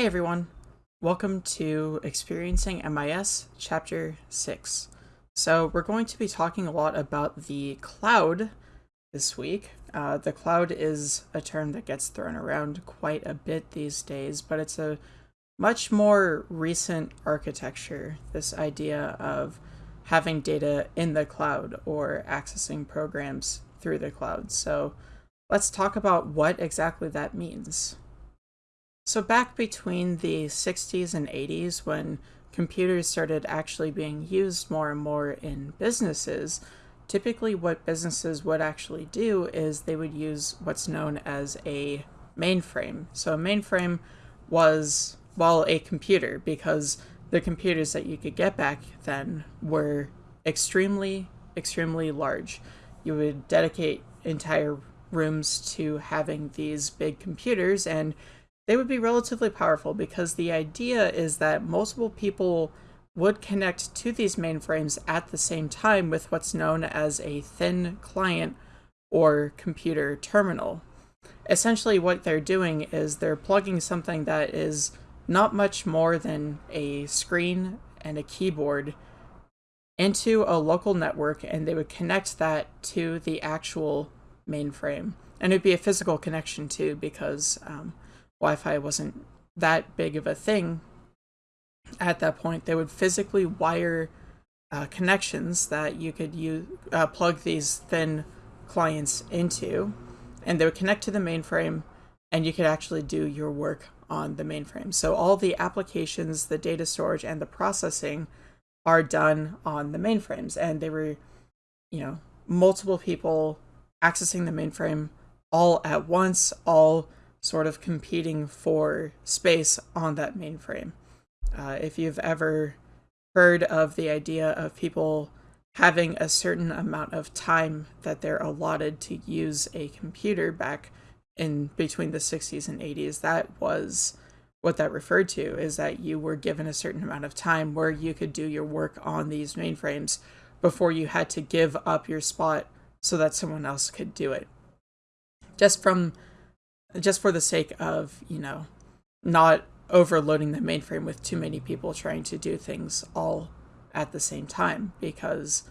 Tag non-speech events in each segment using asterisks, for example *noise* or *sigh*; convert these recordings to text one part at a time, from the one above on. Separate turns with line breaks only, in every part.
Hey everyone, welcome to Experiencing MIS Chapter 6. So, we're going to be talking a lot about the cloud this week. Uh, the cloud is a term that gets thrown around quite a bit these days, but it's a much more recent architecture. This idea of having data in the cloud or accessing programs through the cloud. So, let's talk about what exactly that means. So back between the 60s and 80s, when computers started actually being used more and more in businesses, typically what businesses would actually do is they would use what's known as a mainframe. So a mainframe was, well, a computer because the computers that you could get back then were extremely, extremely large. You would dedicate entire rooms to having these big computers and they would be relatively powerful because the idea is that multiple people would connect to these mainframes at the same time with what's known as a thin client or computer terminal. Essentially what they're doing is they're plugging something that is not much more than a screen and a keyboard into a local network and they would connect that to the actual mainframe. And it'd be a physical connection too because um, Wi-Fi wasn't that big of a thing at that point. They would physically wire uh, connections that you could use uh, plug these thin clients into, and they would connect to the mainframe, and you could actually do your work on the mainframe. So all the applications, the data storage, and the processing are done on the mainframes, and they were, you know, multiple people accessing the mainframe all at once, all sort of competing for space on that mainframe. Uh, if you've ever heard of the idea of people having a certain amount of time that they're allotted to use a computer back in between the 60s and 80s, that was what that referred to is that you were given a certain amount of time where you could do your work on these mainframes before you had to give up your spot so that someone else could do it. Just from just for the sake of, you know, not overloading the mainframe with too many people trying to do things all at the same time because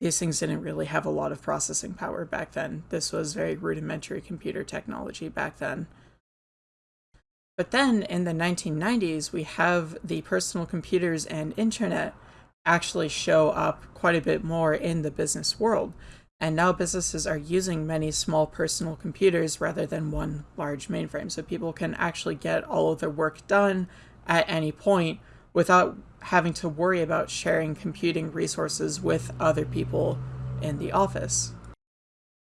these things didn't really have a lot of processing power back then. This was very rudimentary computer technology back then. But then in the 1990s, we have the personal computers and internet actually show up quite a bit more in the business world. And now businesses are using many small personal computers rather than one large mainframe. So people can actually get all of their work done at any point without having to worry about sharing computing resources with other people in the office.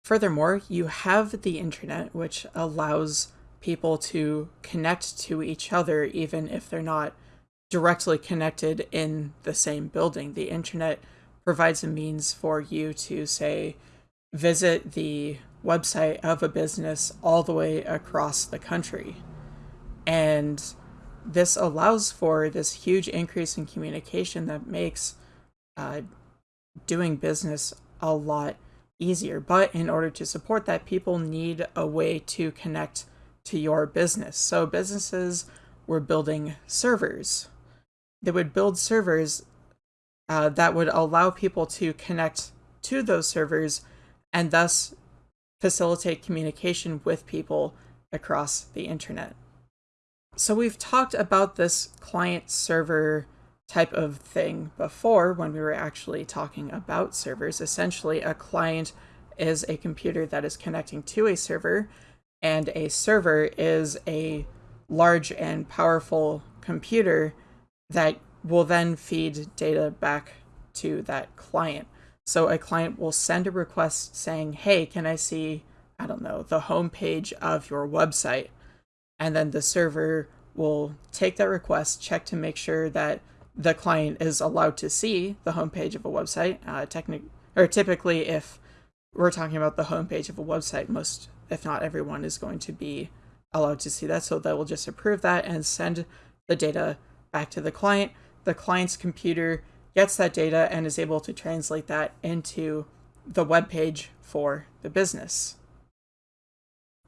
Furthermore, you have the internet, which allows people to connect to each other even if they're not directly connected in the same building. The internet provides a means for you to say visit the website of a business all the way across the country. And this allows for this huge increase in communication that makes uh, doing business a lot easier. But in order to support that, people need a way to connect to your business. So businesses were building servers. They would build servers uh, that would allow people to connect to those servers and thus facilitate communication with people across the internet. So we've talked about this client server type of thing before when we were actually talking about servers. Essentially, a client is a computer that is connecting to a server, and a server is a large and powerful computer that will then feed data back to that client. So a client will send a request saying, hey, can I see, I don't know, the homepage of your website? And then the server will take that request, check to make sure that the client is allowed to see the homepage of a website. Uh, technic- or typically, if we're talking about the homepage of a website, most, if not everyone, is going to be allowed to see that. So they will just approve that and send the data back to the client the client's computer gets that data and is able to translate that into the web page for the business.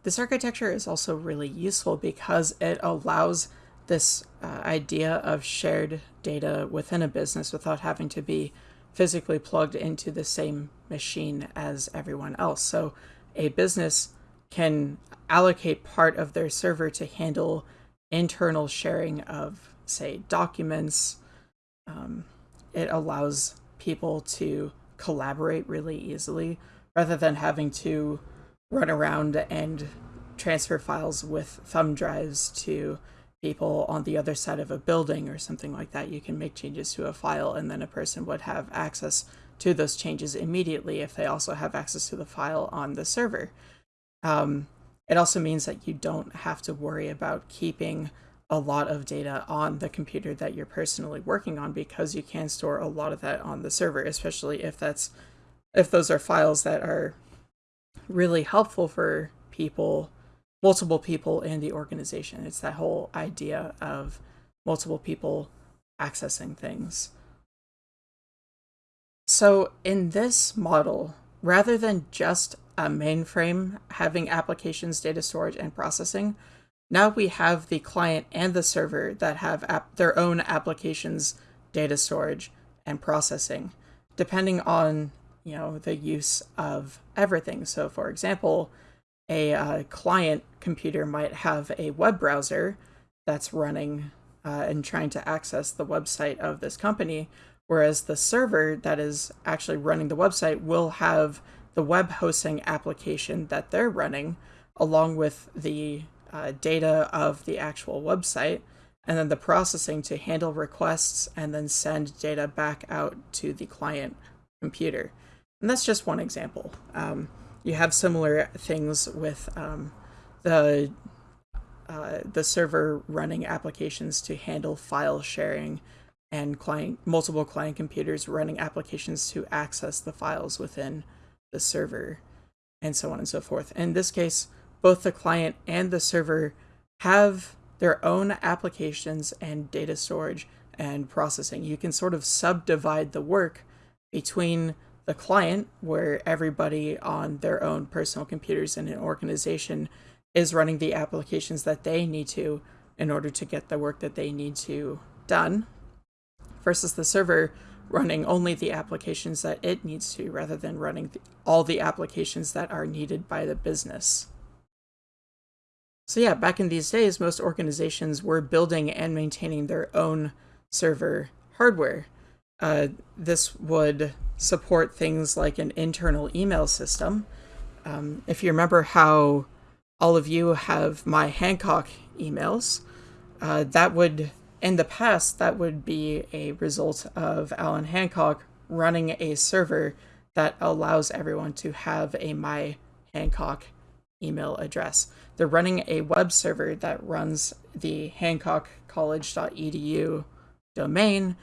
This architecture is also really useful because it allows this uh, idea of shared data within a business without having to be physically plugged into the same machine as everyone else. So a business can allocate part of their server to handle internal sharing of, say, documents. Um, it allows people to collaborate really easily rather than having to run around and transfer files with thumb drives to people on the other side of a building or something like that. You can make changes to a file and then a person would have access to those changes immediately if they also have access to the file on the server. Um, it also means that you don't have to worry about keeping a lot of data on the computer that you're personally working on because you can store a lot of that on the server, especially if that's if those are files that are really helpful for people multiple people in the organization. It's that whole idea of multiple people accessing things. So in this model, rather than just a mainframe having applications, data storage, and processing, now we have the client and the server that have their own applications, data storage, and processing, depending on you know the use of everything. So for example, a uh, client computer might have a web browser that's running uh, and trying to access the website of this company, whereas the server that is actually running the website will have the web hosting application that they're running along with the uh, data of the actual website and then the processing to handle requests and then send data back out to the client computer. And that's just one example. Um, you have similar things with um, the uh, the server running applications to handle file sharing and client multiple client computers running applications to access the files within the server and so on and so forth. In this case, both the client and the server have their own applications and data storage and processing. You can sort of subdivide the work between the client, where everybody on their own personal computers in an organization is running the applications that they need to in order to get the work that they need to done, versus the server running only the applications that it needs to rather than running the, all the applications that are needed by the business. So yeah, back in these days, most organizations were building and maintaining their own server hardware. Uh, this would support things like an internal email system. Um, if you remember how all of you have my Hancock emails, uh, that would, in the past, that would be a result of Allan Hancock running a server that allows everyone to have a my Hancock email address. They're running a web server that runs the hancockcollege.edu domain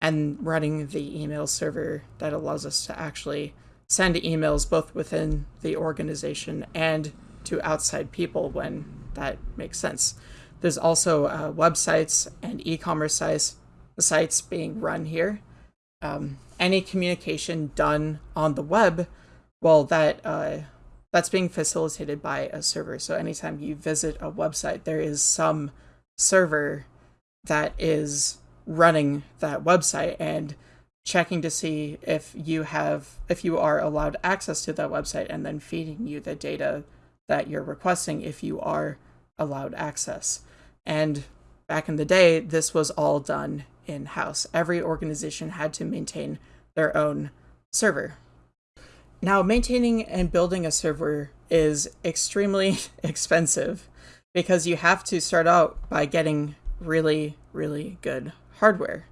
and running the email server that allows us to actually send emails both within the organization and to outside people when that makes sense. There's also uh, websites and e-commerce sites, sites being run here. Um, any communication done on the web, well, that uh, that's being facilitated by a server. So anytime you visit a website, there is some server that is running that website and checking to see if you have if you are allowed access to that website and then feeding you the data that you're requesting if you are allowed access. And back in the day, this was all done in house. Every organization had to maintain their own server. Now, maintaining and building a server is extremely *laughs* expensive because you have to start out by getting really, really good hardware.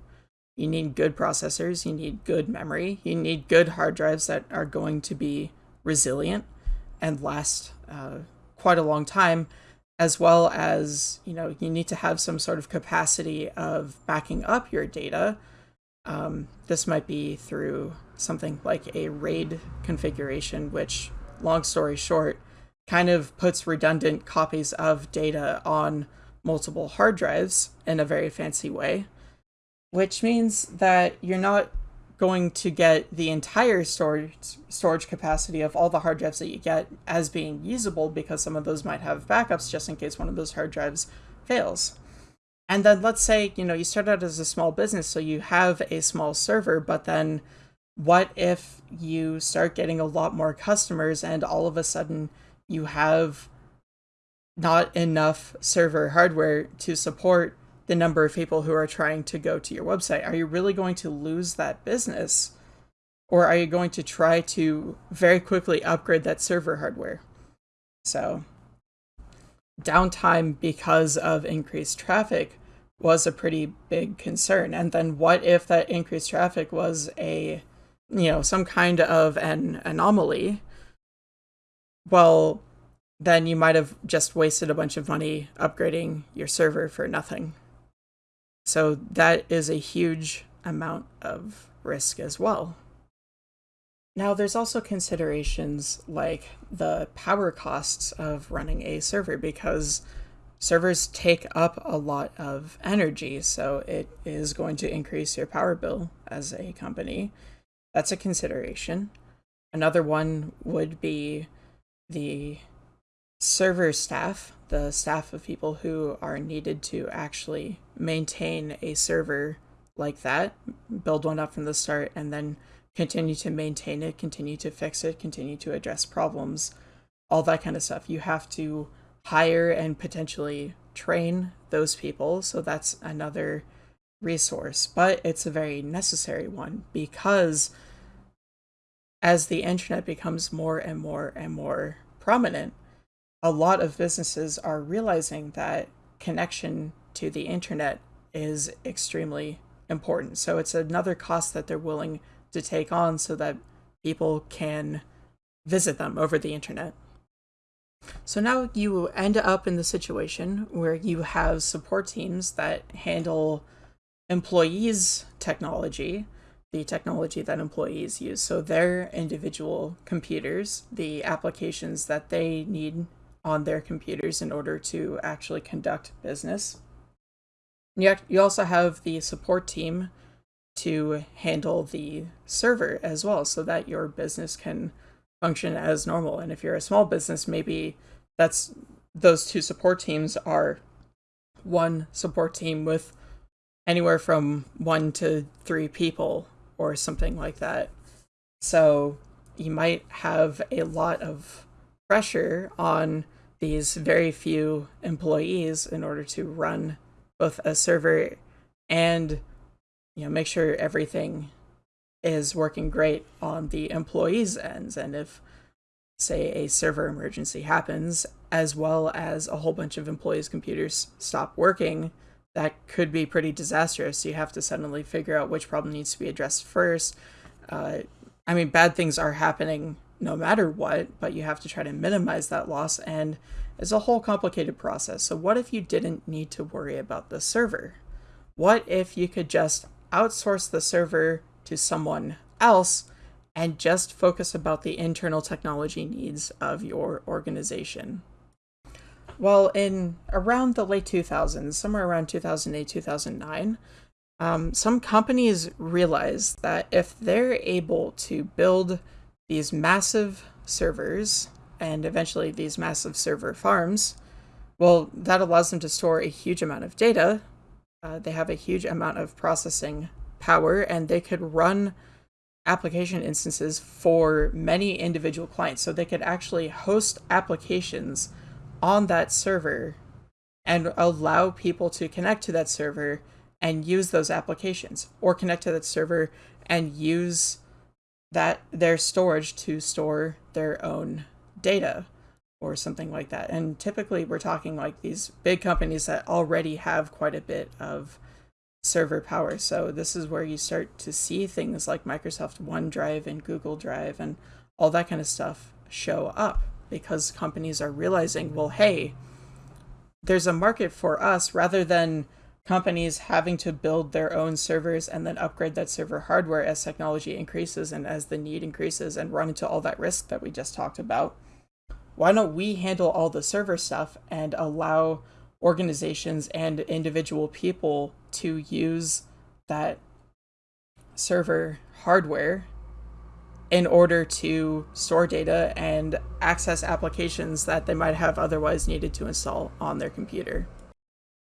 You need good processors, you need good memory, you need good hard drives that are going to be resilient and last uh, quite a long time, as well as, you know, you need to have some sort of capacity of backing up your data. Um, this might be through something like a RAID configuration, which, long story short, kind of puts redundant copies of data on multiple hard drives in a very fancy way which means that you're not going to get the entire storage storage capacity of all the hard drives that you get as being usable because some of those might have backups just in case one of those hard drives fails. And then let's say, you know, you start out as a small business, so you have a small server, but then what if you start getting a lot more customers and all of a sudden you have not enough server hardware to support the number of people who are trying to go to your website? Are you really going to lose that business? Or are you going to try to very quickly upgrade that server hardware? So, downtime because of increased traffic was a pretty big concern. And then what if that increased traffic was a, you know, some kind of an anomaly? Well, then you might have just wasted a bunch of money upgrading your server for nothing. So that is a huge amount of risk as well. Now, there's also considerations like the power costs of running a server because servers take up a lot of energy, so it is going to increase your power bill as a company. That's a consideration. Another one would be the server staff, the staff of people who are needed to actually maintain a server like that, build one up from the start, and then continue to maintain it, continue to fix it, continue to address problems, all that kind of stuff. You have to hire and potentially train those people. So that's another resource, but it's a very necessary one because as the internet becomes more and more and more prominent, a lot of businesses are realizing that connection to the internet is extremely important. So it's another cost that they're willing to take on so that people can visit them over the internet. So now you end up in the situation where you have support teams that handle employees' technology, the technology that employees use. So their individual computers, the applications that they need on their computers in order to actually conduct business. You, you also have the support team to handle the server as well so that your business can function as normal. And if you're a small business, maybe that's those two support teams are one support team with anywhere from one to three people or something like that. So you might have a lot of pressure on these very few employees in order to run both a server and you know make sure everything is working great on the employees ends and if say a server emergency happens as well as a whole bunch of employees computers stop working that could be pretty disastrous. You have to suddenly figure out which problem needs to be addressed first. Uh, i mean bad things are happening no matter what but you have to try to minimize that loss and it's a whole complicated process. So what if you didn't need to worry about the server? What if you could just outsource the server to someone else and just focus about the internal technology needs of your organization. Well, in around the late 2000s, somewhere around 2008, 2009, um, some companies realized that if they're able to build these massive servers and eventually these massive server farms, well, that allows them to store a huge amount of data. Uh, they have a huge amount of processing power and they could run application instances for many individual clients. So they could actually host applications on that server and allow people to connect to that server and use those applications or connect to that server and use that their storage to store their own data or something like that. And typically we're talking like these big companies that already have quite a bit of server power. So this is where you start to see things like Microsoft OneDrive and Google Drive and all that kind of stuff show up because companies are realizing, well, hey, there's a market for us rather than companies having to build their own servers and then upgrade that server hardware as technology increases and as the need increases and run into all that risk that we just talked about. Why don't we handle all the server stuff and allow organizations and individual people to use that server hardware in order to store data and access applications that they might have otherwise needed to install on their computer.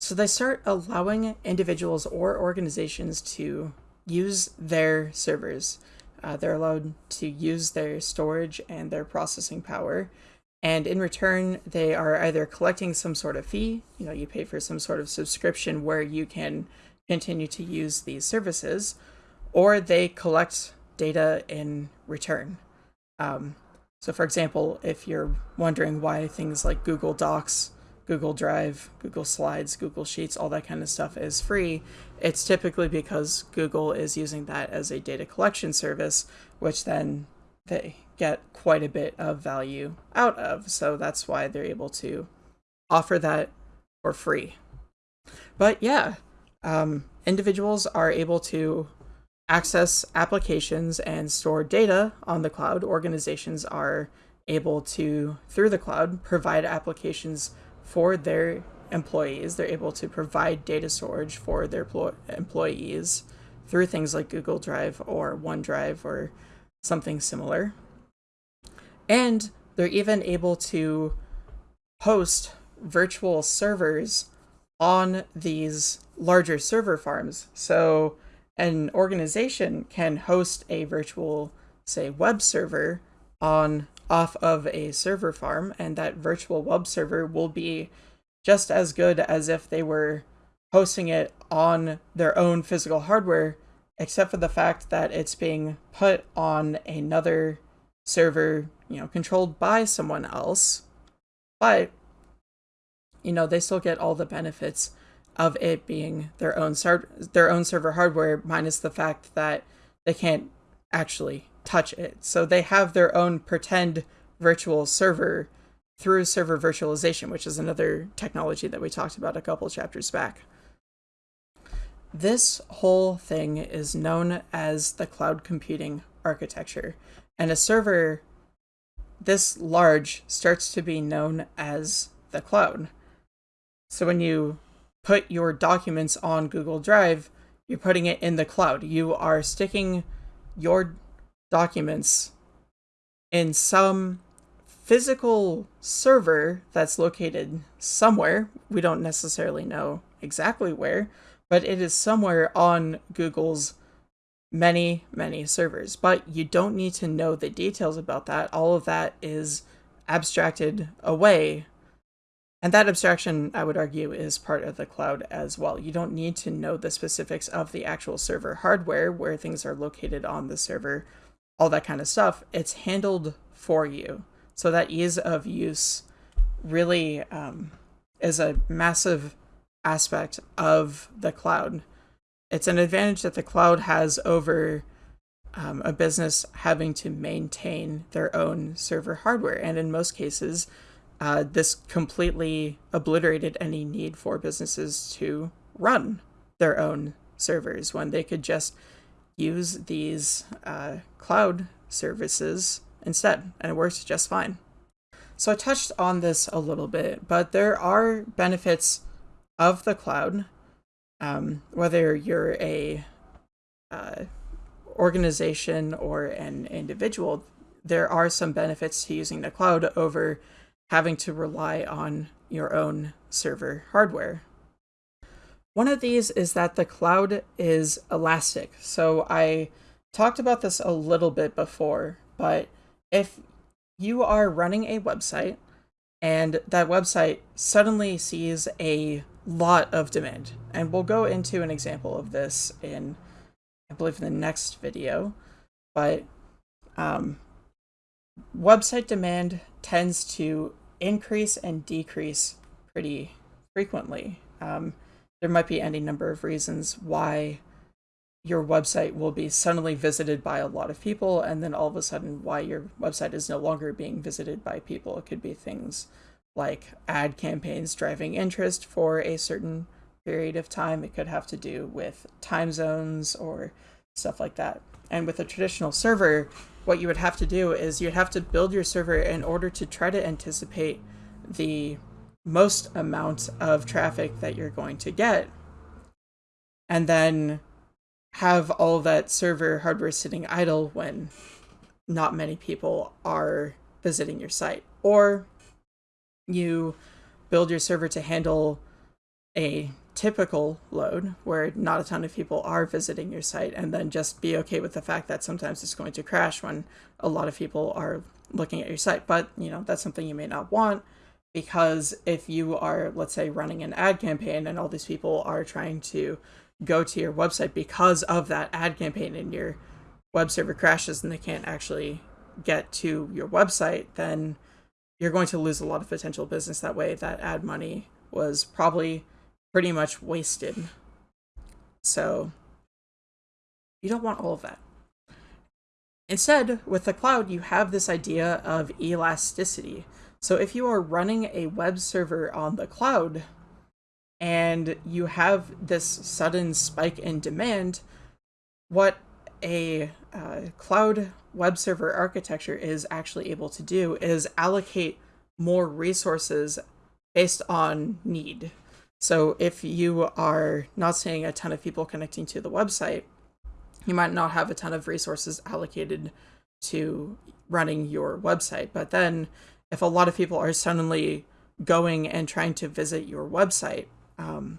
So they start allowing individuals or organizations to use their servers. Uh, they're allowed to use their storage and their processing power. And in return, they are either collecting some sort of fee, you know, you pay for some sort of subscription where you can continue to use these services, or they collect data in return. Um, so, for example, if you're wondering why things like Google Docs, Google Drive, Google Slides, Google Sheets, all that kind of stuff is free, it's typically because Google is using that as a data collection service, which then they get quite a bit of value out of. So that's why they're able to offer that for free. But yeah, um, individuals are able to access applications and store data on the cloud. Organizations are able to, through the cloud, provide applications for their employees. They're able to provide data storage for their employees through things like Google Drive or OneDrive or something similar. And they're even able to host virtual servers on these larger server farms. So an organization can host a virtual, say, web server on off of a server farm, and that virtual web server will be just as good as if they were hosting it on their own physical hardware, except for the fact that it's being put on another server, you know, controlled by someone else. But, you know, they still get all the benefits of it being their own ser- their own server hardware minus the fact that they can't actually touch it. So they have their own pretend virtual server through server virtualization, which is another technology that we talked about a couple chapters back. This whole thing is known as the cloud computing architecture, and a server this large starts to be known as the cloud. So when you put your documents on Google Drive, you're putting it in the cloud. You are sticking your documents in some physical server that's located somewhere. We don't necessarily know exactly where, but it is somewhere on Google's many, many servers. But you don't need to know the details about that. All of that is abstracted away. And that abstraction, I would argue, is part of the cloud as well. You don't need to know the specifics of the actual server hardware, where things are located on the server, all that kind of stuff. It's handled for you. So that ease of use really um, is a massive aspect of the cloud. It's an advantage that the cloud has over um, a business having to maintain their own server hardware. And in most cases, uh, this completely obliterated any need for businesses to run their own servers when they could just use these uh, cloud services instead, and it works just fine. So I touched on this a little bit, but there are benefits of the cloud, um, whether you're a uh, organization or an individual. There are some benefits to using the cloud over having to rely on your own server hardware. One of these is that the cloud is elastic. So I talked about this a little bit before, but if you are running a website and that website suddenly sees a lot of demand, and we'll go into an example of this in, I believe, in the next video, but um, website demand tends to increase and decrease pretty frequently. Um, there might be any number of reasons why your website will be suddenly visited by a lot of people and then all of a sudden why your website is no longer being visited by people. It could be things like ad campaigns driving interest for a certain period of time it could have to do with time zones or stuff like that and with a traditional server what you would have to do is you'd have to build your server in order to try to anticipate the most amount of traffic that you're going to get and then have all that server hardware sitting idle when not many people are visiting your site. Or you build your server to handle a typical load where not a ton of people are visiting your site and then just be okay with the fact that sometimes it's going to crash when a lot of people are looking at your site. But you know that's something you may not want because if you are let's say running an ad campaign and all these people are trying to go to your website because of that ad campaign and your web server crashes and they can't actually get to your website then you're going to lose a lot of potential business that way that ad money was probably pretty much wasted. So you don't want all of that. Instead, with the cloud, you have this idea of elasticity. So if you are running a web server on the cloud and you have this sudden spike in demand, what a uh, cloud web server architecture is actually able to do is allocate more resources based on need. So if you are not seeing a ton of people connecting to the website, you might not have a ton of resources allocated to running your website. But then if a lot of people are suddenly going and trying to visit your website, um,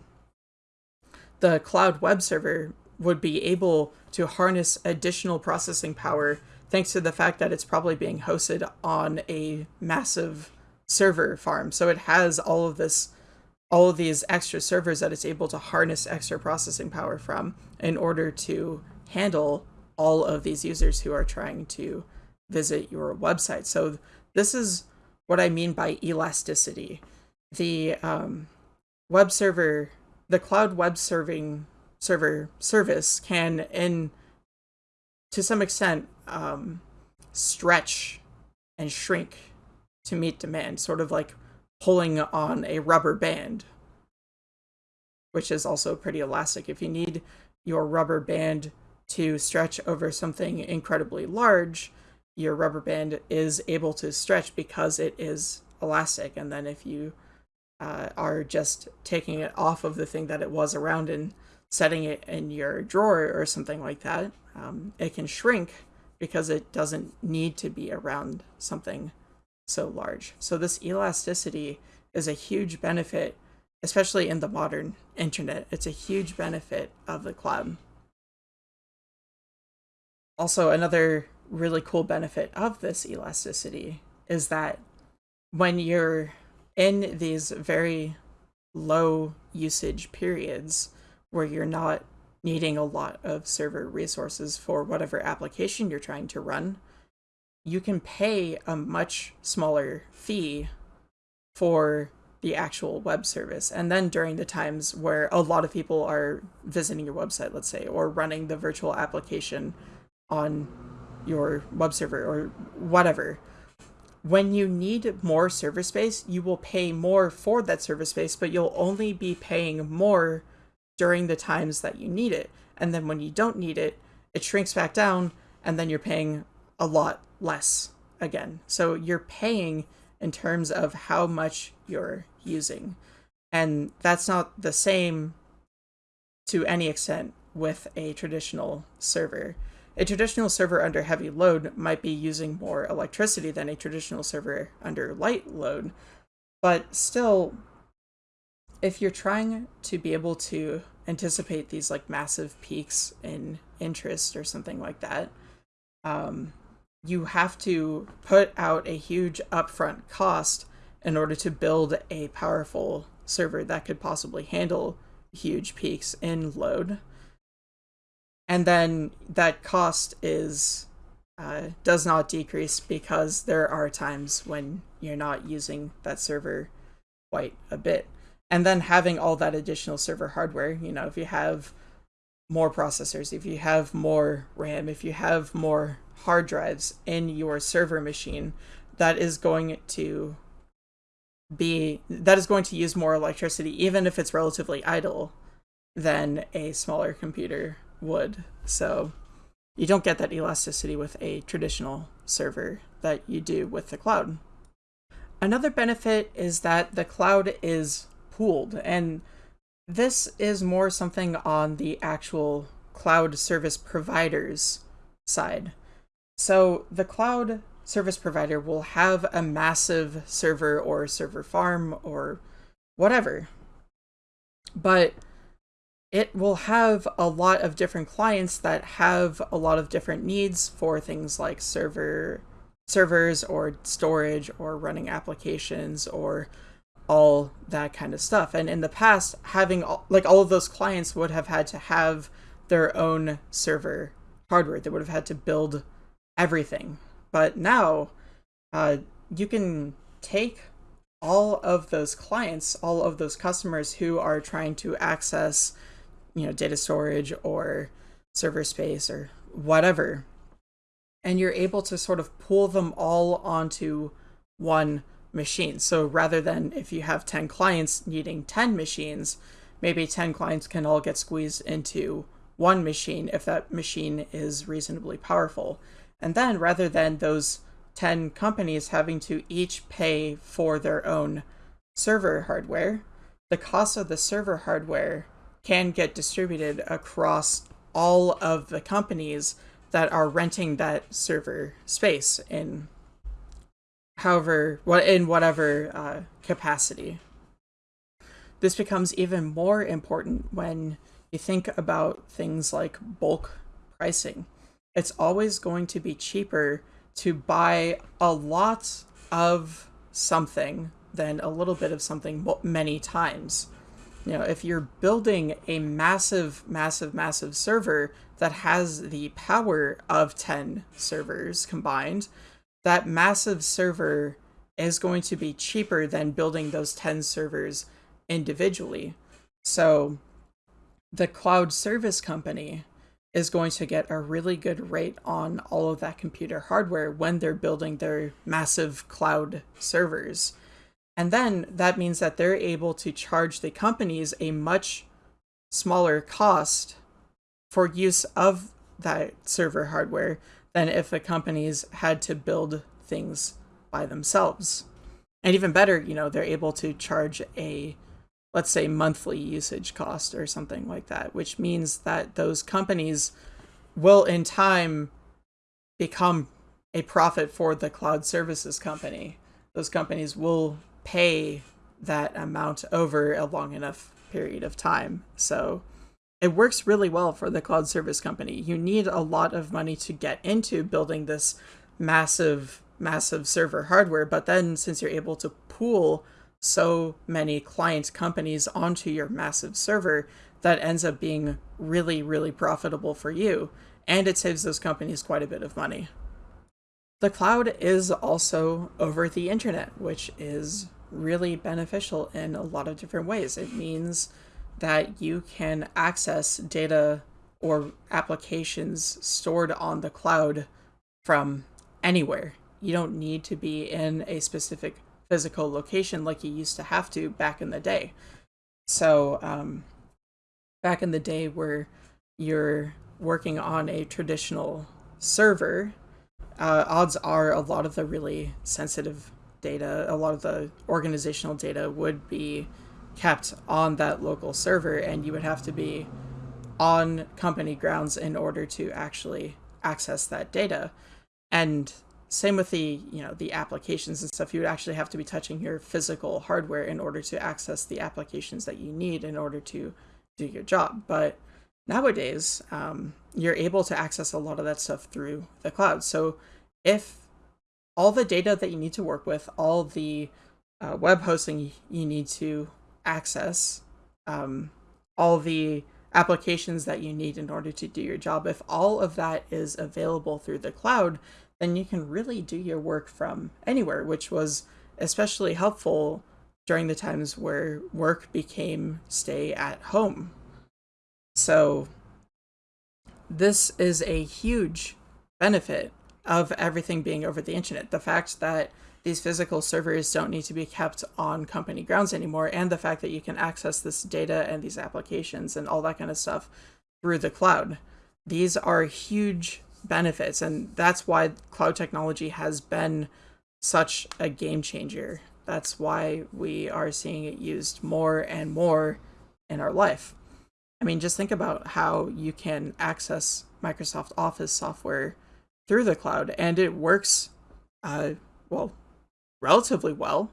the cloud web server would be able to harness additional processing power thanks to the fact that it's probably being hosted on a massive server farm. So it has all of this all of these extra servers that it's able to harness extra processing power from in order to handle all of these users who are trying to visit your website. So this is what I mean by elasticity. The um, web server, the cloud web serving server service can, in to some extent, um, stretch and shrink to meet demand, sort of like pulling on a rubber band, which is also pretty elastic. If you need your rubber band to stretch over something incredibly large, your rubber band is able to stretch because it is elastic. And then if you uh, are just taking it off of the thing that it was around and setting it in your drawer or something like that, um, it can shrink because it doesn't need to be around something so large. So this elasticity is a huge benefit, especially in the modern internet. It's a huge benefit of the cloud. Also, another really cool benefit of this elasticity is that when you're in these very low usage periods where you're not needing a lot of server resources for whatever application you're trying to run, you can pay a much smaller fee for the actual web service. And then during the times where a lot of people are visiting your website, let's say, or running the virtual application on your web server or whatever, when you need more server space, you will pay more for that server space, but you'll only be paying more during the times that you need it. And then when you don't need it, it shrinks back down, and then you're paying a lot less again. So you're paying in terms of how much you're using. And that's not the same to any extent with a traditional server. A traditional server under heavy load might be using more electricity than a traditional server under light load, but still, if you're trying to be able to anticipate these like massive peaks in interest or something like that, um, you have to put out a huge upfront cost in order to build a powerful server that could possibly handle huge peaks in load. And then that cost is uh, does not decrease because there are times when you're not using that server quite a bit. And then having all that additional server hardware, you know, if you have more processors, if you have more RAM, if you have more hard drives in your server machine, that is going to be that is going to use more electricity even if it's relatively idle than a smaller computer would. So you don't get that elasticity with a traditional server that you do with the cloud. Another benefit is that the cloud is pooled and this is more something on the actual cloud service providers side. So the cloud service provider will have a massive server or server farm or whatever. but it will have a lot of different clients that have a lot of different needs for things like server servers or storage or running applications or all that kind of stuff. And in the past, having all, like all of those clients would have had to have their own server hardware. They would have had to build everything. But now, uh, you can take all of those clients, all of those customers who are trying to access, you know, data storage or server space or whatever, and you're able to sort of pull them all onto one machine. So rather than if you have 10 clients needing 10 machines, maybe 10 clients can all get squeezed into one machine if that machine is reasonably powerful. And then rather than those 10 companies having to each pay for their own server hardware, the cost of the server hardware can get distributed across all of the companies that are renting that server space in however what in whatever uh, capacity. This becomes even more important when you think about things like bulk pricing. It's always going to be cheaper to buy a lot of something than a little bit of something many times. You know, if you're building a massive, massive, massive server that has the power of 10 servers combined, that massive server is going to be cheaper than building those 10 servers individually. So the cloud service company is going to get a really good rate on all of that computer hardware when they're building their massive cloud servers. And then that means that they're able to charge the companies a much smaller cost for use of that server hardware than if the companies had to build things by themselves. And even better, you know, they're able to charge a let's say monthly usage cost or something like that, which means that those companies will in time become a profit for the cloud services company. Those companies will pay that amount over a long enough period of time. So it works really well for the cloud service company. You need a lot of money to get into building this massive, massive server hardware. But then since you're able to pool so many client companies onto your massive server that ends up being really, really profitable for you, and it saves those companies quite a bit of money. The cloud is also over the internet, which is really beneficial in a lot of different ways. It means that you can access data or applications stored on the cloud from anywhere. You don't need to be in a specific physical location like you used to have to back in the day. So, um, back in the day where you're working on a traditional server, uh, odds are a lot of the really sensitive data, a lot of the organizational data would be kept on that local server, and you would have to be on company grounds in order to actually access that data. And same with the you know the applications and stuff. You would actually have to be touching your physical hardware in order to access the applications that you need in order to do your job. But nowadays um, you're able to access a lot of that stuff through the cloud. So if all the data that you need to work with all the uh, web hosting you need to access um, all the applications that you need in order to do your job if all of that is available through the cloud then you can really do your work from anywhere, which was especially helpful during the times where work became stay at home. So, this is a huge benefit of everything being over the internet. The fact that these physical servers don't need to be kept on company grounds anymore, and the fact that you can access this data and these applications and all that kind of stuff through the cloud. These are huge benefits and that's why cloud technology has been such a game changer that's why we are seeing it used more and more in our life i mean just think about how you can access microsoft office software through the cloud and it works uh, well relatively well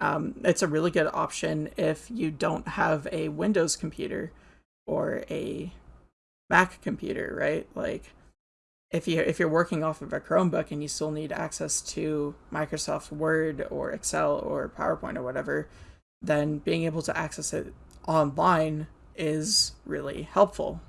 Um, it's a really good option if you don't have a Windows computer or a Mac computer, right? Like if you if you're working off of a Chromebook and you still need access to Microsoft Word or Excel or PowerPoint or whatever, then being able to access it online is really helpful.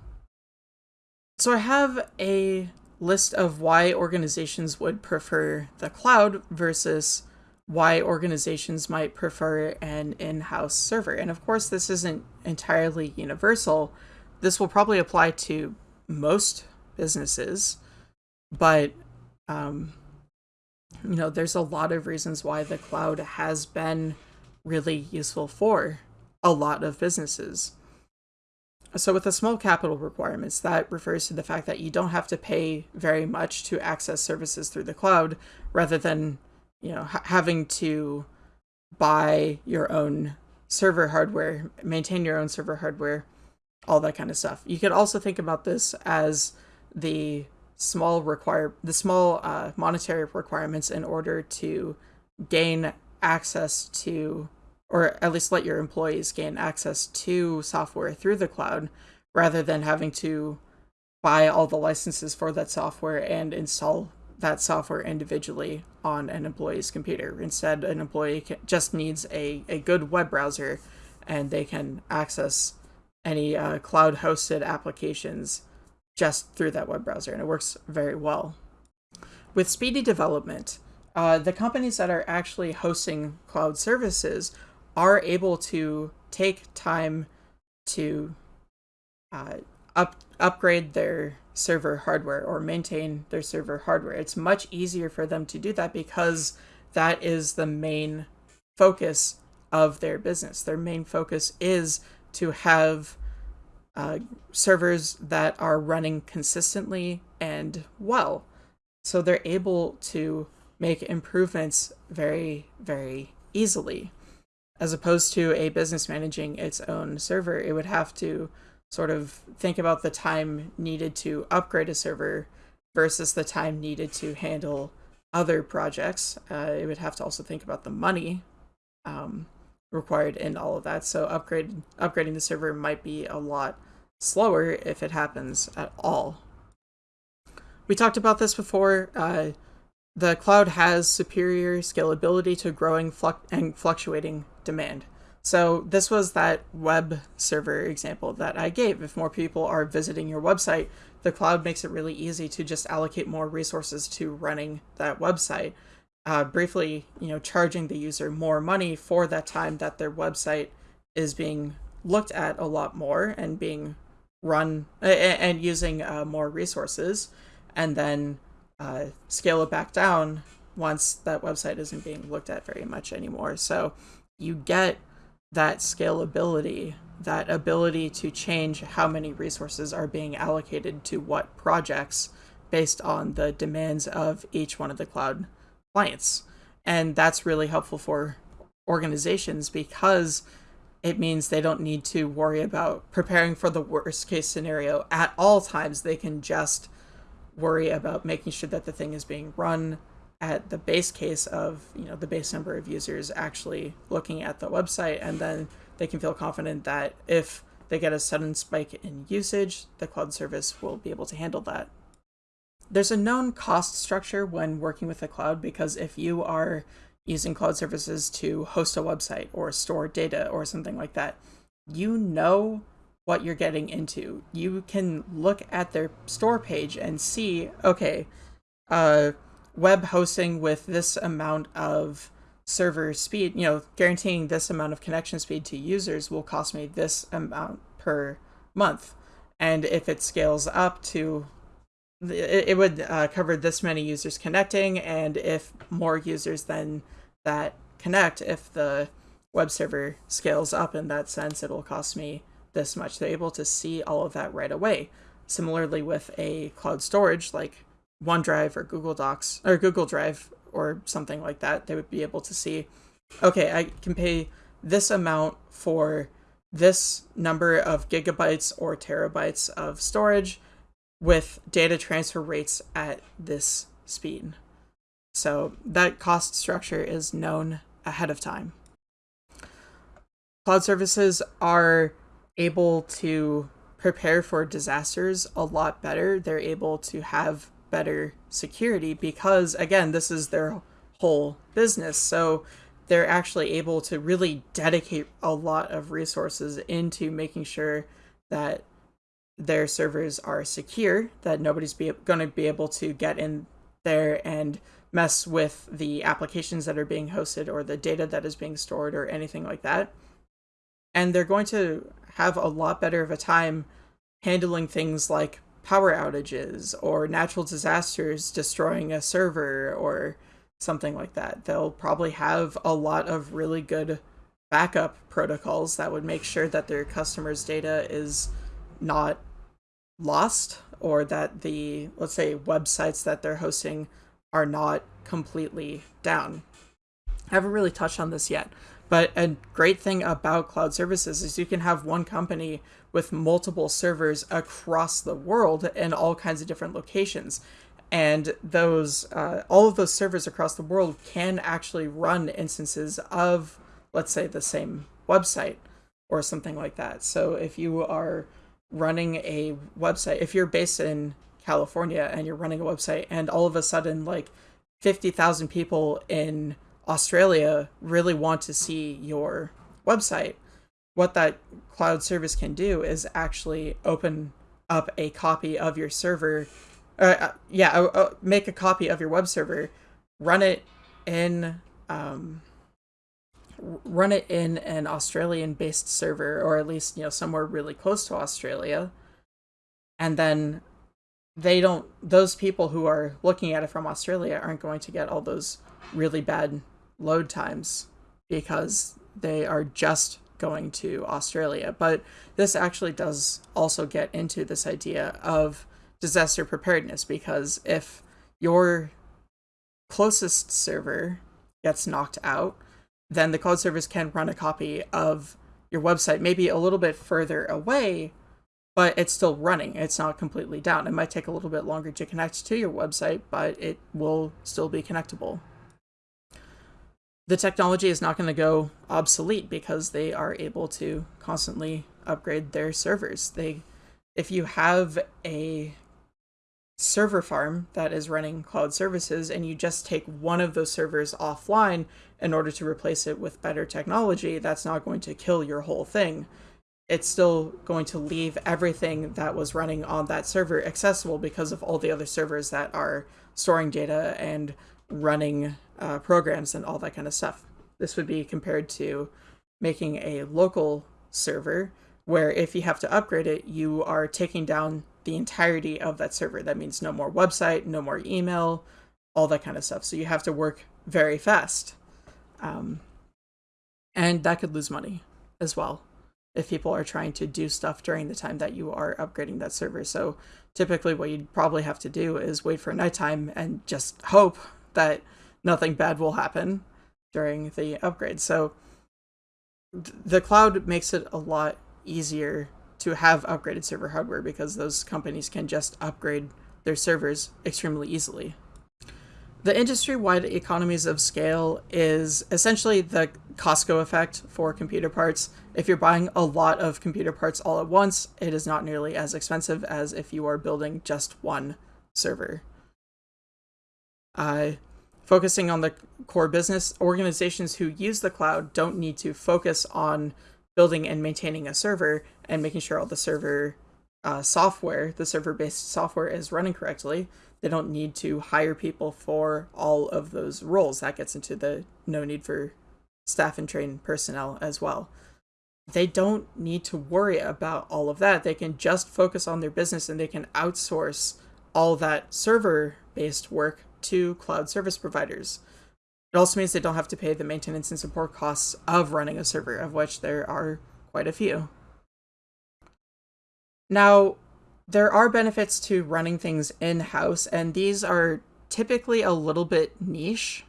So I have a list of why organizations would prefer the cloud versus why organizations might prefer an in-house server. And of course, this isn't entirely universal. This will probably apply to most businesses, but um, you know, there's a lot of reasons why the cloud has been really useful for a lot of businesses. So with the small capital requirements, that refers to the fact that you don't have to pay very much to access services through the cloud rather than, you know, ha having to buy your own server hardware, maintain your own server hardware, all that kind of stuff. You could also think about this as the small require the small uh, monetary requirements in order to gain access to or at least let your employees gain access to software through the cloud rather than having to buy all the licenses for that software and install that software individually on an employee's computer. Instead, an employee can, just needs a, a good web browser and they can access any uh, cloud hosted applications just through that web browser, and it works very well. With speedy development, uh, the companies that are actually hosting cloud services are able to take time to uh, up upgrade their server hardware or maintain their server hardware. It's much easier for them to do that because that is the main focus of their business. Their main focus is to have uh, servers that are running consistently and well. So they're able to make improvements very, very easily as opposed to a business managing its own server, it would have to sort of think about the time needed to upgrade a server versus the time needed to handle other projects. Uh, it would have to also think about the money um, required in all of that. So upgrade upgrading the server might be a lot slower if it happens at all. We talked about this before. Uh, the cloud has superior scalability to growing and fluctuating demand. So this was that web server example that I gave. If more people are visiting your website, the cloud makes it really easy to just allocate more resources to running that website. Uh, briefly, you know, charging the user more money for that time that their website is being looked at a lot more and being run and using uh, more resources, and then uh, scale it back down once that website isn't being looked at very much anymore. So you get that scalability, that ability to change how many resources are being allocated to what projects based on the demands of each one of the cloud clients. And that's really helpful for organizations because it means they don't need to worry about preparing for the worst case scenario at all times. They can just worry about making sure that the thing is being run at the base case of you know the base number of users actually looking at the website and then they can feel confident that if they get a sudden spike in usage the cloud service will be able to handle that. There's a known cost structure when working with the cloud because if you are using cloud services to host a website or store data or something like that you know what you're getting into you can look at their store page and see okay uh web hosting with this amount of server speed, you know, guaranteeing this amount of connection speed to users will cost me this amount per month. And if it scales up to, it, would uh, cover this many users connecting. And if more users than that connect, if the web server scales up in that sense, it'll cost me this much. They're able to see all of that right away. Similarly with a cloud storage, like OneDrive or Google Docs or Google Drive or something like that, they would be able to see, okay, I can pay this amount for this number of gigabytes or terabytes of storage with data transfer rates at this speed. So that cost structure is known ahead of time. cloud services are able to prepare for disasters a lot better. They're able to have better security because, again, this is their whole business. So they're actually able to really dedicate a lot of resources into making sure that their servers are secure, that nobody's going to be able to get in there and mess with the applications that are being hosted or the data that is being stored or anything like that. And they're going to have a lot better of a time handling things like power outages or natural disasters destroying a server or something like that. They'll probably have a lot of really good backup protocols that would make sure that their customers' data is not lost or that the, let's say, websites that they're hosting are not completely down. I haven't really touched on this yet, but a great thing about cloud services is you can have one company with multiple servers across the world in all kinds of different locations. And those, uh, all of those servers across the world can actually run instances of, let's say, the same website or something like that. So if you are running a website, if you're based in California and you're running a website and all of a sudden like 50,000 people in Australia really want to see your website, what that cloud service can do is actually open up a copy of your server. Uh, uh yeah, uh, uh, make a copy of your web server, run it in um, run it in an Australian based server or at least, you know, somewhere really close to Australia. And then they don't those people who are looking at it from Australia aren't going to get all those really bad load times because they are just going to Australia. But this actually does also get into this idea of disaster preparedness because if your closest server gets knocked out, then the cloud service can run a copy of your website maybe a little bit further away but it's still running. It's not completely down. It might take a little bit longer to connect to your website, but it will still be connectable. The technology is not going to go obsolete because they are able to constantly upgrade their servers. They if you have a server farm that is running cloud services and you just take one of those servers offline in order to replace it with better technology, that's not going to kill your whole thing it's still going to leave everything that was running on that server accessible because of all the other servers that are storing data and running uh, programs and all that kind of stuff. This would be compared to making a local server where if you have to upgrade it, you are taking down the entirety of that server. That means no more website, no more email, all that kind of stuff. So you have to work very fast. Um, and that could lose money as well if people are trying to do stuff during the time that you are upgrading that server. So typically what you'd probably have to do is wait for nighttime and just hope that nothing bad will happen during the upgrade. So the cloud makes it a lot easier to have upgraded server hardware because those companies can just upgrade their servers extremely easily. The industry-wide economies of scale is essentially the Costco effect for computer parts. If you're buying a lot of computer parts all at once, it is not nearly as expensive as if you are building just one server. Uh, focusing on the core business, organizations who use the cloud don't need to focus on building and maintaining a server and making sure all the server uh, software, the server-based software is running correctly. They don't need to hire people for all of those roles. That gets into the no need for staff and trained personnel as well. They don't need to worry about all of that. They can just focus on their business and they can outsource all that server based work to cloud service providers. It also means they don't have to pay the maintenance and support costs of running a server, of which there are quite a few. Now, there are benefits to running things in house, and these are typically a little bit niche.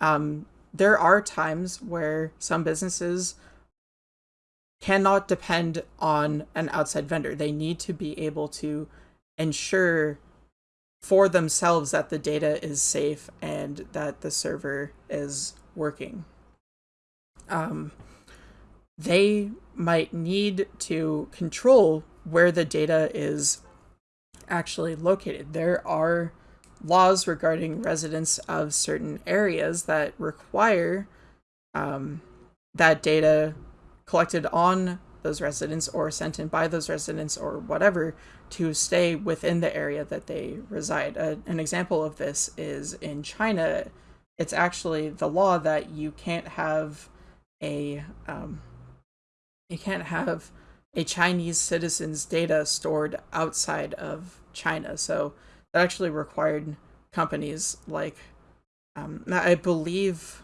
Um, there are times where some businesses cannot depend on an outside vendor. They need to be able to ensure for themselves that the data is safe and that the server is working. Um, they might need to control where the data is actually located. There are laws regarding residents of certain areas that require um, that data collected on those residents or sent in by those residents or whatever to stay within the area that they reside. An example of this is in China. It's actually the law that you can't have a um, you can't have a Chinese citizen's data stored outside of China. So that actually required companies like, um, I believe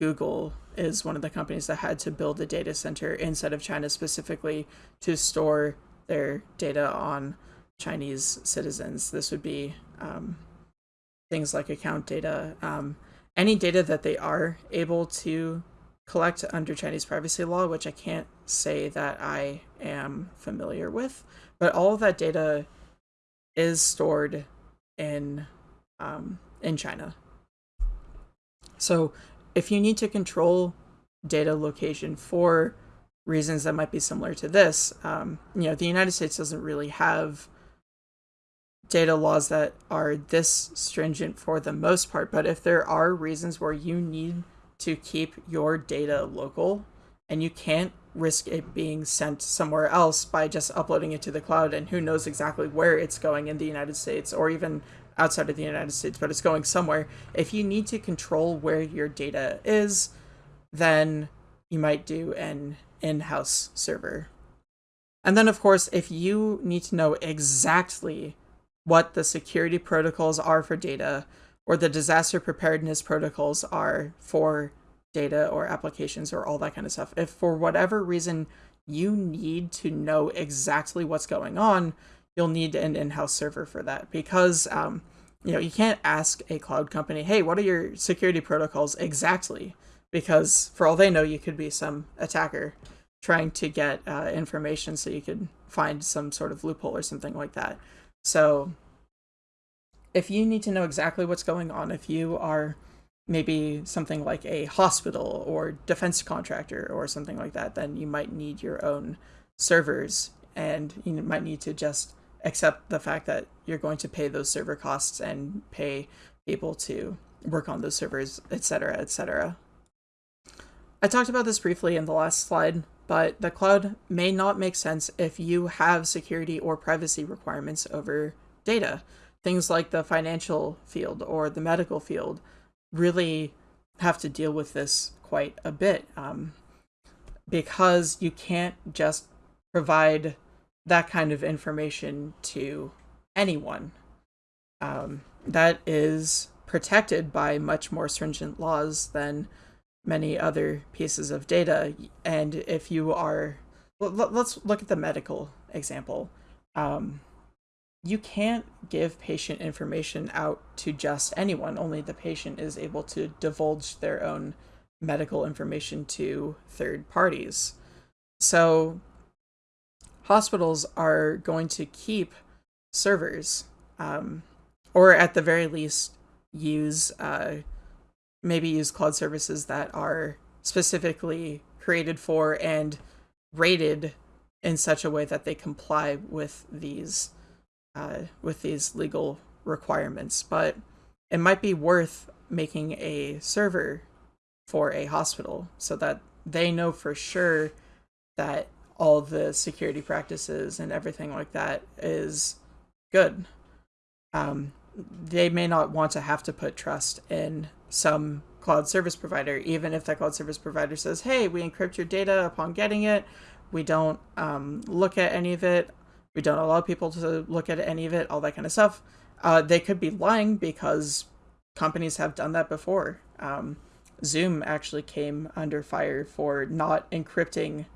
Google is one of the companies that had to build a data center inside of China specifically to store their data on Chinese citizens. This would be um, things like account data, um, any data that they are able to collect under Chinese privacy law, which I can't say that I am familiar with, but all of that data is stored in um, in China. So if you need to control data location for reasons that might be similar to this, um, you know, the United States doesn't really have data laws that are this stringent for the most part, but if there are reasons where you need to keep your data local and you can't risk it being sent somewhere else by just uploading it to the cloud and who knows exactly where it's going in the United States or even outside of the United States, but it's going somewhere. If you need to control where your data is, then you might do an in-house server. And then of course, if you need to know exactly what the security protocols are for data or the disaster preparedness protocols are for data or applications or all that kind of stuff. If for whatever reason you need to know exactly what's going on, you'll need an in-house server for that because um, you know you can't ask a cloud company, hey, what are your security protocols exactly? Because for all they know, you could be some attacker trying to get uh, information so you could find some sort of loophole or something like that. So if you need to know exactly what's going on, if you are maybe something like a hospital or defense contractor or something like that, then you might need your own servers and you might need to just accept the fact that you're going to pay those server costs and pay people to work on those servers, etc., etc. I talked about this briefly in the last slide, but the cloud may not make sense if you have security or privacy requirements over data. Things like the financial field or the medical field really have to deal with this quite a bit um, because you can't just provide that kind of information to anyone. Um, that is protected by much more stringent laws than many other pieces of data. And if you are, let's look at the medical example. Um, you can't give patient information out to just anyone. Only the patient is able to divulge their own medical information to third parties. So hospitals are going to keep servers, um, or at the very least, use uh, maybe use cloud services that are specifically created for and rated in such a way that they comply with these uh, with these legal requirements, but it might be worth making a server for a hospital so that they know for sure that all the security practices and everything like that is good. Um, they may not want to have to put trust in some cloud service provider, even if that cloud service provider says, hey, we encrypt your data upon getting it. We don't um, look at any of it. We don't allow people to look at any of it, all that kind of stuff. Uh, they could be lying because companies have done that before. Um, Zoom actually came under fire for not encrypting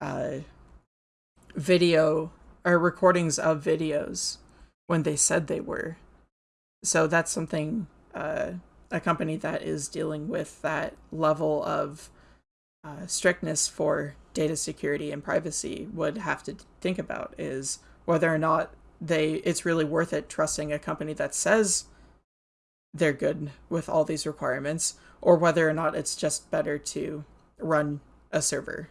uh, video or recordings of videos when they said they were. So that's something uh, a company that is dealing with that level of uh, strictness for data security and privacy would have to think about is whether or not they it's really worth it trusting a company that says they're good with all these requirements or whether or not it's just better to run a server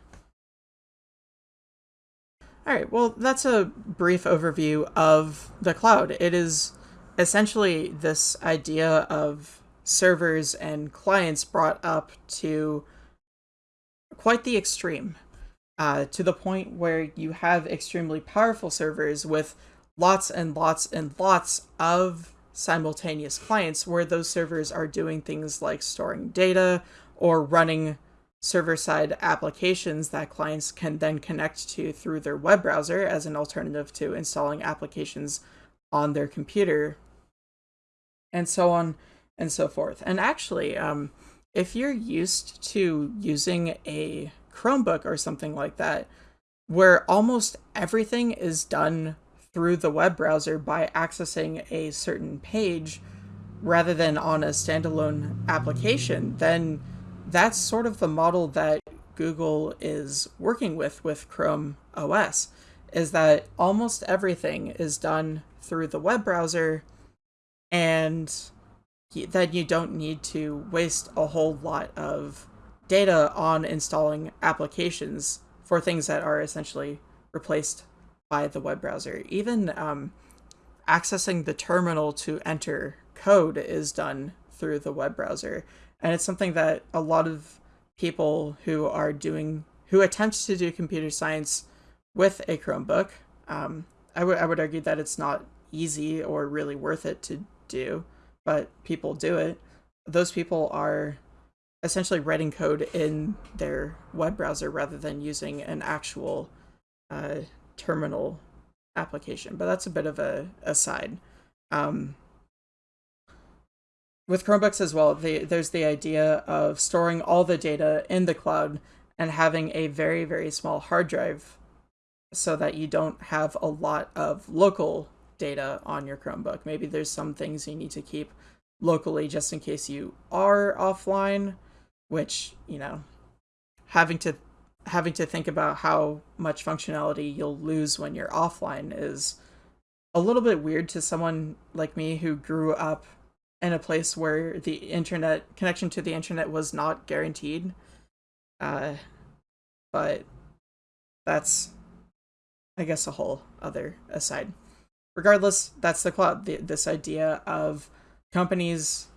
All right, well, that's a brief overview of the cloud. It is essentially this idea of servers and clients brought up to quite the extreme, uh, to the point where you have extremely powerful servers with lots and lots and lots of simultaneous clients where those servers are doing things like storing data or running server side applications that clients can then connect to through their web browser as an alternative to installing applications on their computer, and so on and so forth. And actually, um, if you're used to using a Chromebook or something like that, where almost everything is done through the web browser by accessing a certain page rather than on a standalone application, then that's sort of the model that Google is working with with Chrome OS is that almost everything is done through the web browser and that you don't need to waste a whole lot of data on installing applications for things that are essentially replaced by the web browser. Even um, accessing the terminal to enter code is done through the web browser and it's something that a lot of people who are doing who attempt to do computer science with a Chromebook, um, I I would argue that it's not easy or really worth it to do, but people do it. Those people are essentially writing code in their web browser rather than using an actual uh, terminal application. But that's a bit of a aside. Um, with Chromebooks as well, there's the idea of storing all the data in the cloud and having a very, very small hard drive so that you don't have a lot of local data on your Chromebook. Maybe there's some things you need to keep locally just in case you are offline, which, you know, having to having to think about how much functionality you'll lose when you're offline is a little bit weird to someone like me who grew up in a place where the internet connection to the internet was not guaranteed. Uh, but that's, I guess, a whole other aside. Regardless, that's the cloud. The, this idea of companies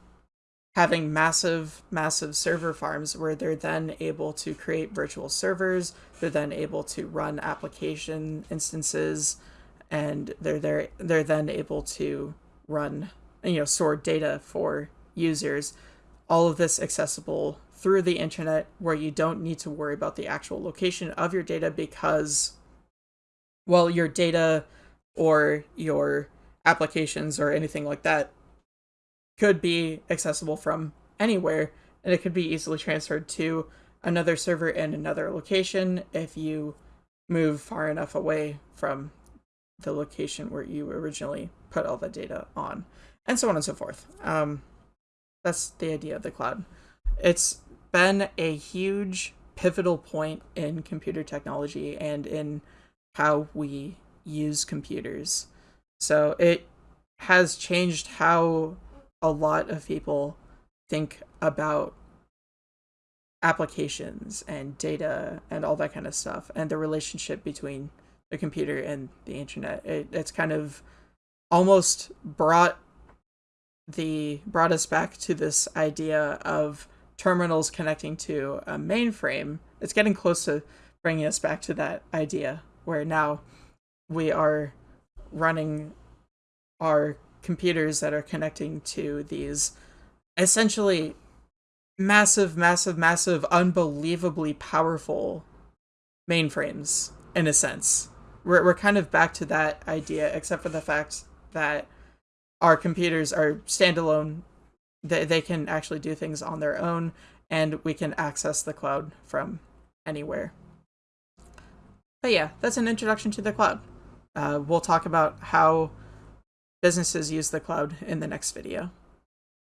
having massive, massive server farms where they're then able to create virtual servers, they're then able to run application instances, and they're there they're then able to run you know store data for users all of this accessible through the internet where you don't need to worry about the actual location of your data because well your data or your applications or anything like that could be accessible from anywhere and it could be easily transferred to another server in another location if you move far enough away from the location where you originally put all the data on and so on and so forth. Um, that's the idea of the cloud. It's been a huge pivotal point in computer technology and in how we use computers. So it has changed how a lot of people think about applications and data and all that kind of stuff and the relationship between the computer and the internet. It, it's kind of almost brought the brought us back to this idea of terminals connecting to a mainframe. It's getting close to bringing us back to that idea where now we are running our computers that are connecting to these essentially massive, massive, massive, unbelievably powerful mainframes in a sense. We're, we're kind of back to that idea, except for the fact that our computers are standalone. They, they can actually do things on their own, and we can access the cloud from anywhere. But yeah, that's an introduction to the cloud. Uh, we'll talk about how businesses use the cloud in the next video.